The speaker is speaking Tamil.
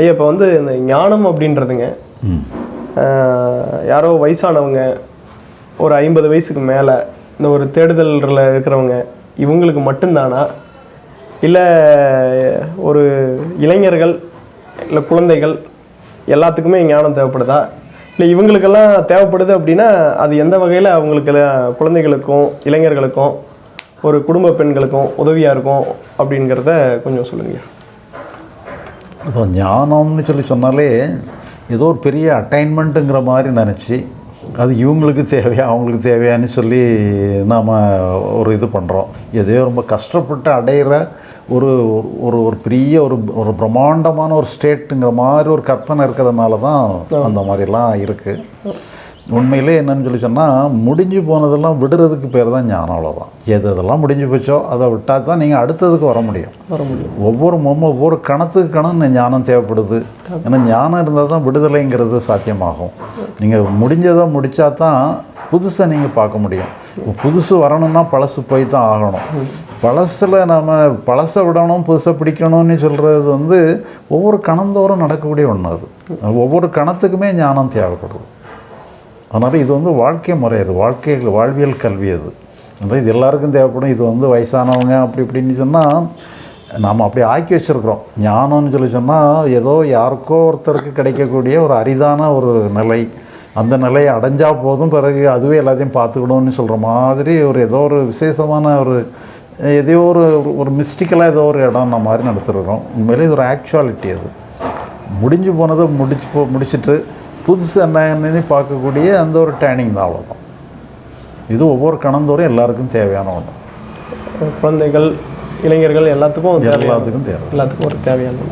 ஐயா இப்போ வந்து இந்த ஞானம் அப்படின்றதுங்க. யாரோ வயசானவங்க ஒரு ஐம்பது வயசுக்கு மேலே இந்த ஒரு தேடுதலில் இருக்கிறவங்க இவங்களுக்கு மட்டும்தானா? இல்லை ஒரு இளைஞர்கள் இல்லை குழந்தைகள் எல்லாத்துக்குமே ஞானம் தேவைப்படுதா? இல்லை இவங்களுக்கெல்லாம் தேவைப்படுது அப்படின்னா அது எந்த வகையில் அவங்களுக்கு குழந்தைகளுக்கும் இளைஞர்களுக்கும் ஒரு குடும்ப பெண்களுக்கும் உதவியாக இருக்கும் அப்படிங்கிறத கொஞ்சம் சொல்லுங்க அதான் ஞானம்னு சொல்லி சொன்னாலே ஏதோ ஒரு பெரிய அட்டைன்மெண்ட்டுங்கிற மாதிரி நினச்சி அது இவங்களுக்கு தேவையா அவங்களுக்கு தேவையான்னு சொல்லி நாம் ஒரு இது பண்ணுறோம் எதையோ ரொம்ப கஷ்டப்பட்டு அடையிற ஒரு ஒரு ஒரு பெரிய ஒரு ஒரு பிரம்மாண்டமான ஒரு ஸ்டேட்டுங்கிற மாதிரி ஒரு கற்பனை இருக்கிறதுனால தான் அந்த மாதிரிலாம் இருக்குது உண்மையிலே என்னன்னு சொல்லி சொன்னால் முடிஞ்சு போனதெல்லாம் விடுறதுக்கு பேர் தான் ஞானம் அவ்வளோதான் எது எதெல்லாம் முடிஞ்சு போச்சோ அதை விட்டால் தான் நீங்கள் அடுத்ததுக்கு வர முடியும். வர முடியும். ஒவ்வொரு மொம்ம ஒவ்வொரு கணத்துக்கு கணம் ஞானம் தேவைப்படுது. ஏன்னா ஞானம் இருந்தால் தான் விடுதலைங்கிறது சாத்தியமாகும். நீங்கள் முடிஞ்சதை முடித்தா தான் புதுசை நீங்கள் பார்க்க முடியும். புதுசு வரணும்னா பழசு போய் தான் ஆகணும் பழசில் நம்ம பழசை விடணும் புதுசை பிடிக்கணும்னு சொல்கிறது வந்து ஒவ்வொரு கணந்தோறும் நடக்கக்கூடிய ஒன்று அது. ஒவ்வொரு கணத்துக்குமே ஞானம் தேவைப்படுது. அதனால் இது வந்து வாழ்க்கை முறை அது. வாழ்க்கை வாழ்வியல் கல்வி அது. அதனால் இது எல்லாருக்கும் தேவைப்படும். இது வந்து வயசானவங்க அப்படி இப்படின்னு சொன்னால் நாம் அப்படி ஆக்கி வச்சுருக்குறோம். ஞானம்னு சொல்லி சொன்னால் ஏதோ யாருக்கோ ஒருத்தருக்கு கிடைக்கக்கூடிய ஒரு அரிதான ஒரு நிலை. அந்த நிலையை அடைஞ்சால் போதும். பிறகு அதுவே எல்லாத்தையும் பார்த்துக்கணும்னு சொல்கிற மாதிரி ஒரு ஏதோ ஒரு விசேஷமான ஒரு எதையோ ஒரு ஒரு மிஸ்டிக்கலாக ஏதோ ஒரு இடம் அந்த மாதிரி நடத்துருக்குறோம். உண்மையிலே இது ஒரு ஆக்சுவாலிட்டி அது. முடிஞ்சு போனதை முடிச்சு போ முடிச்சுட்டு புதுசு என்னன்னு பார்க்கக்கூடிய அந்த ஒரு டேனிங் தான் அவ்வளோதான் இது ஒவ்வொரு கணந்தோறும் எல்லாருக்கும் தேவையான ஒன்று குழந்தைகள் இளைஞர்கள் எல்லாத்துக்கும் எல்லாத்துக்கும் தேவை. எல்லாத்துக்கும் ஒரு தேவையானது